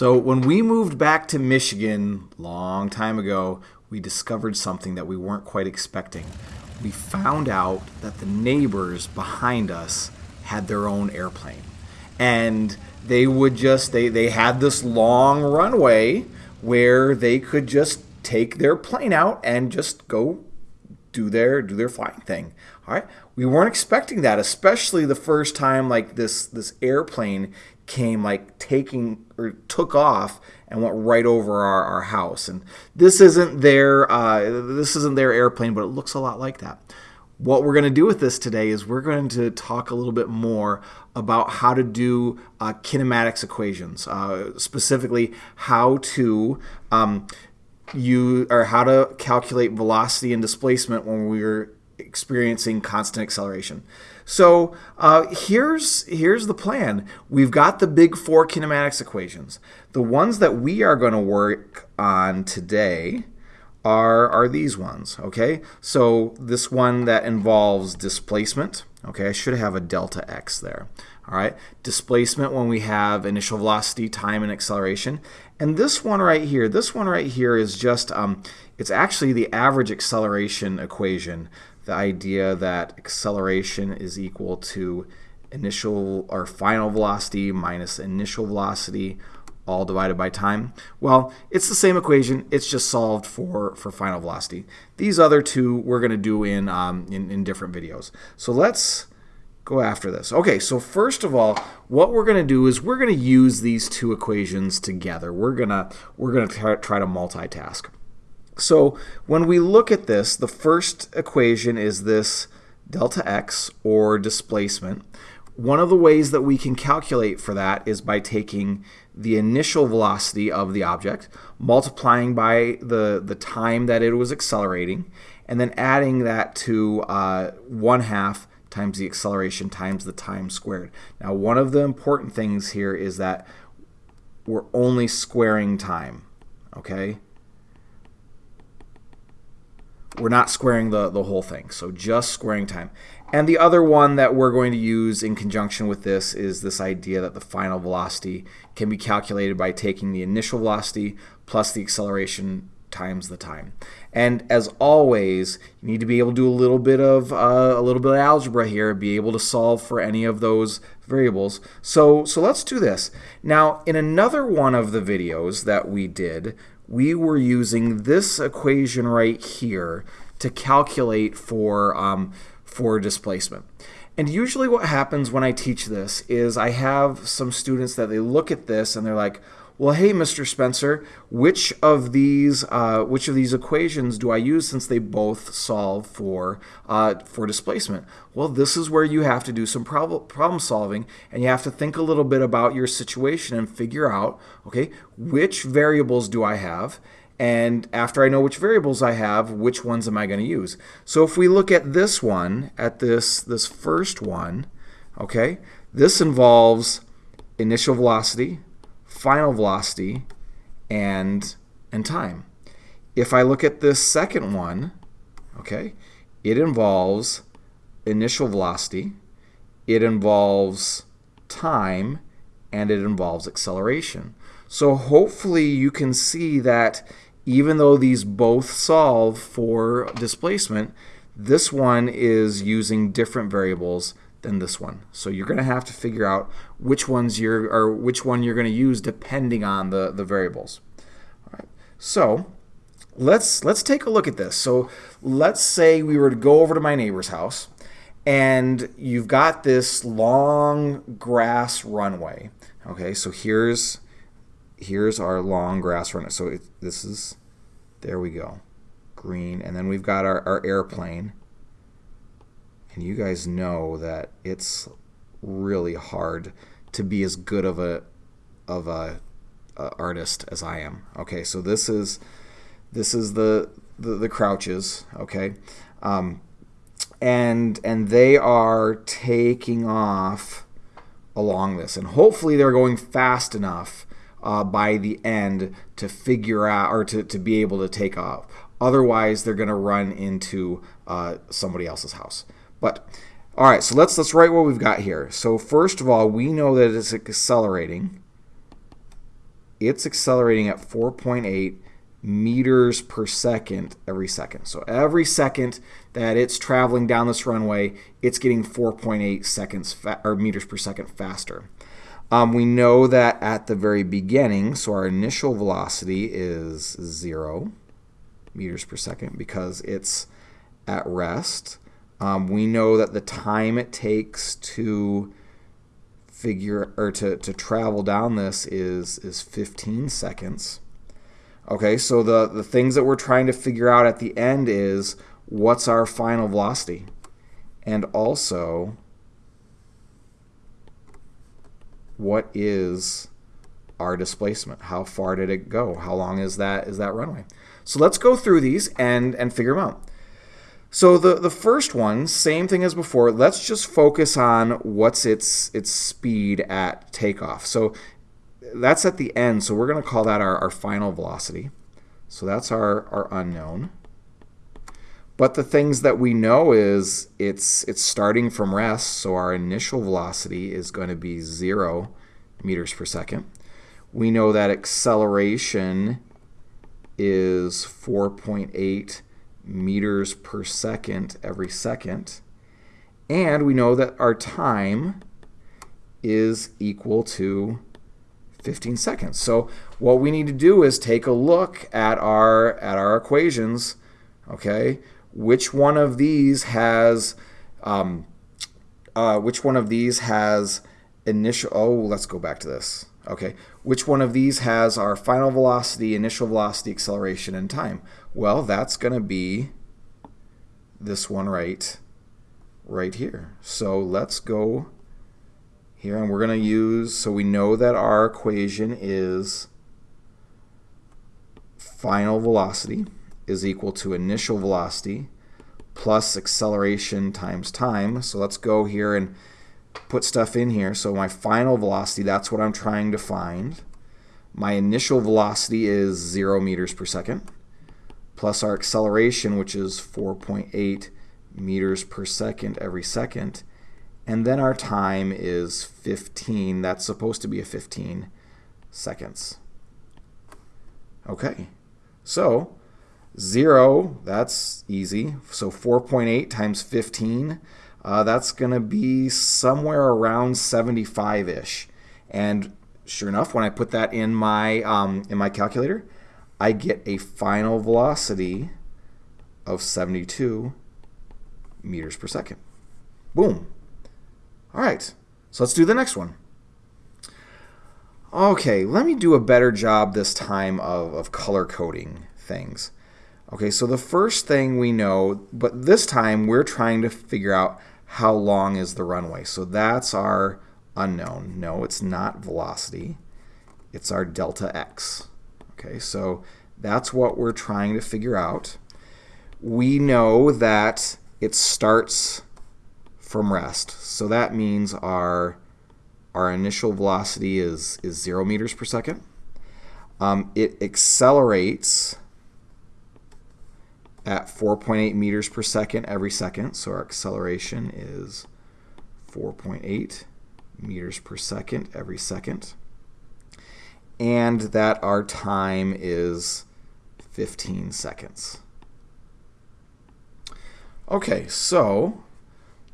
So when we moved back to Michigan long time ago, we discovered something that we weren't quite expecting. We found out that the neighbors behind us had their own airplane. And they would just they, they had this long runway where they could just take their plane out and just go do their do their flying thing. All right. We weren't expecting that, especially the first time like this this airplane came like taking or took off and went right over our, our house. And this isn't their uh, this isn't their airplane, but it looks a lot like that. What we're going to do with this today is we're going to talk a little bit more about how to do uh, kinematics equations, uh, specifically how to um, you or how to calculate velocity and displacement when we're experiencing constant acceleration. So uh, here's here's the plan. We've got the big four kinematics equations. The ones that we are going to work on today are are these ones. Okay, so this one that involves displacement. Okay, I should have a delta x there. All right, displacement when we have initial velocity, time, and acceleration. And this one right here, this one right here is just, um, it's actually the average acceleration equation the idea that acceleration is equal to initial or final velocity minus initial velocity all divided by time? Well, it's the same equation. It's just solved for, for final velocity. These other two we're going to do in, um, in, in different videos. So let's go after this. Okay, so first of all, what we're going to do is we're going to use these two equations together. We're going to we're going to try to multitask. So when we look at this, the first equation is this delta x, or displacement. One of the ways that we can calculate for that is by taking the initial velocity of the object, multiplying by the, the time that it was accelerating, and then adding that to uh, 1 half times the acceleration times the time squared. Now, one of the important things here is that we're only squaring time, okay? we're not squaring the, the whole thing, so just squaring time. And the other one that we're going to use in conjunction with this is this idea that the final velocity can be calculated by taking the initial velocity plus the acceleration times the time. And as always, you need to be able to do a little bit of uh, a little bit of algebra here, be able to solve for any of those variables. So so let's do this. Now, in another one of the videos that we did, we were using this equation right here to calculate for, um, for displacement. And usually what happens when I teach this is I have some students that they look at this and they're like, well, hey, Mr. Spencer, which of these uh, which of these equations do I use since they both solve for uh, for displacement? Well, this is where you have to do some prob problem solving, and you have to think a little bit about your situation and figure out, okay, which variables do I have? And after I know which variables I have, which ones am I going to use? So if we look at this one, at this, this first one, okay, this involves initial velocity, final velocity, and, and time. If I look at this second one, okay, it involves initial velocity, it involves time, and it involves acceleration. So hopefully you can see that even though these both solve for displacement, this one is using different variables than this one. So you're going to have to figure out which ones you're or which one you're going to use depending on the the variables. All right. So let's let's take a look at this. So let's say we were to go over to my neighbor's house and you've got this long grass runway. Okay, so here's here's our long grass runway. So it, this is there we go, green, and then we've got our, our airplane and you guys know that it's really hard to be as good of a of a, a artist as I am. Okay, so this is this is the the, the crouches. Okay, um, and and they are taking off along this, and hopefully they're going fast enough uh, by the end to figure out or to, to be able to take off. Otherwise, they're going to run into uh, somebody else's house. But all right, so let's let's write what we've got here. So first of all, we know that it's accelerating. it's accelerating at 4.8 meters per second every second. So every second that it's traveling down this runway, it's getting 4.8 seconds or meters per second faster. Um, we know that at the very beginning, so our initial velocity is zero meters per second because it's at rest. Um, we know that the time it takes to figure or to, to travel down this is is 15 seconds. Okay, so the, the things that we're trying to figure out at the end is what's our final velocity? And also, what is our displacement? How far did it go? How long is that is that runway? So let's go through these and, and figure them out. So the, the first one, same thing as before, let's just focus on what's its its speed at takeoff. So that's at the end, so we're going to call that our, our final velocity. So that's our, our unknown. But the things that we know is it's it's starting from rest, so our initial velocity is going to be 0 meters per second. We know that acceleration is 4.8 meters per second every second. And we know that our time is equal to 15 seconds. So what we need to do is take a look at our at our equations. Okay, which one of these has um, uh, which one of these has initial? Oh, let's go back to this. Okay, which one of these has our final velocity, initial velocity, acceleration, and time? Well, that's going to be this one right, right here. So let's go here, and we're going to use, so we know that our equation is final velocity is equal to initial velocity plus acceleration times time. So let's go here and put stuff in here. So my final velocity, that's what I'm trying to find. My initial velocity is 0 meters per second, plus our acceleration, which is 4.8 meters per second every second. And then our time is 15. That's supposed to be a 15 seconds. Okay, so 0, that's easy. So 4.8 times 15 uh, that's going to be somewhere around 75-ish. And sure enough, when I put that in my, um, in my calculator, I get a final velocity of 72 meters per second. Boom. All right, so let's do the next one. Okay, let me do a better job this time of, of color coding things. Okay, so the first thing we know, but this time we're trying to figure out how long is the runway. So that's our unknown. No, it's not velocity. It's our delta x. Okay, so that's what we're trying to figure out. We know that it starts from rest. So that means our our initial velocity is, is 0 meters per second. Um, it accelerates at 4.8 meters per second every second. So our acceleration is 4.8 meters per second every second. And that our time is 15 seconds. Okay, so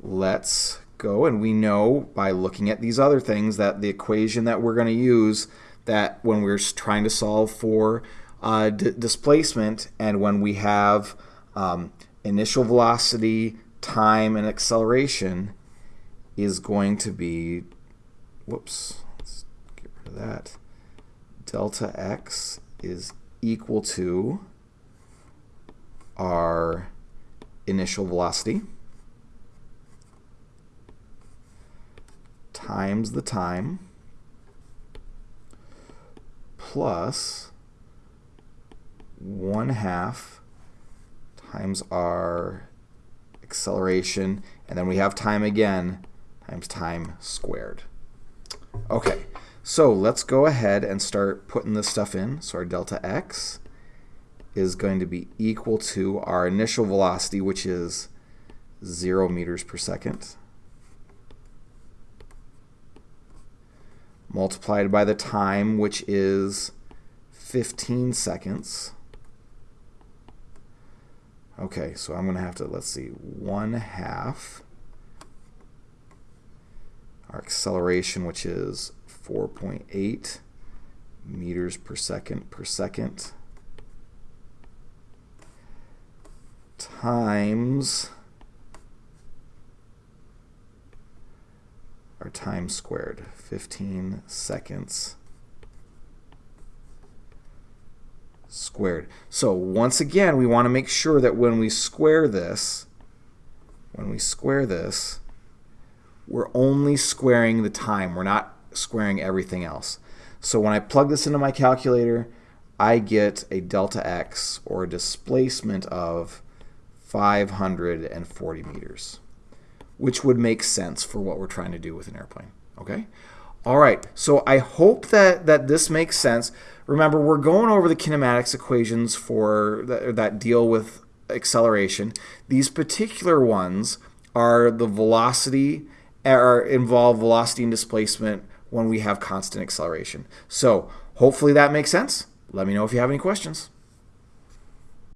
let's go. And we know by looking at these other things that the equation that we're going to use that when we're trying to solve for uh, displacement and when we have um, initial velocity, time, and acceleration is going to be, whoops, let's get rid of that. Delta x is equal to our initial velocity times the time plus 1 half times our acceleration, and then we have time again times time squared. Okay, so let's go ahead and start putting this stuff in. So our delta x is going to be equal to our initial velocity, which is 0 meters per second, multiplied by the time, which is 15 seconds. Okay, so I'm going to have to, let's see, 1 half our acceleration, which is 4.8 meters per second per second, times our time squared, 15 seconds squared. So once again, we want to make sure that when we square this, when we square this, we're only squaring the time. We're not squaring everything else. So when I plug this into my calculator, I get a delta x, or a displacement of 540 meters, which would make sense for what we're trying to do with an airplane. Okay? All right, so I hope that, that this makes sense. Remember, we're going over the kinematics equations for that, that deal with acceleration. These particular ones are the velocity, are involve velocity and displacement when we have constant acceleration. So hopefully that makes sense. Let me know if you have any questions.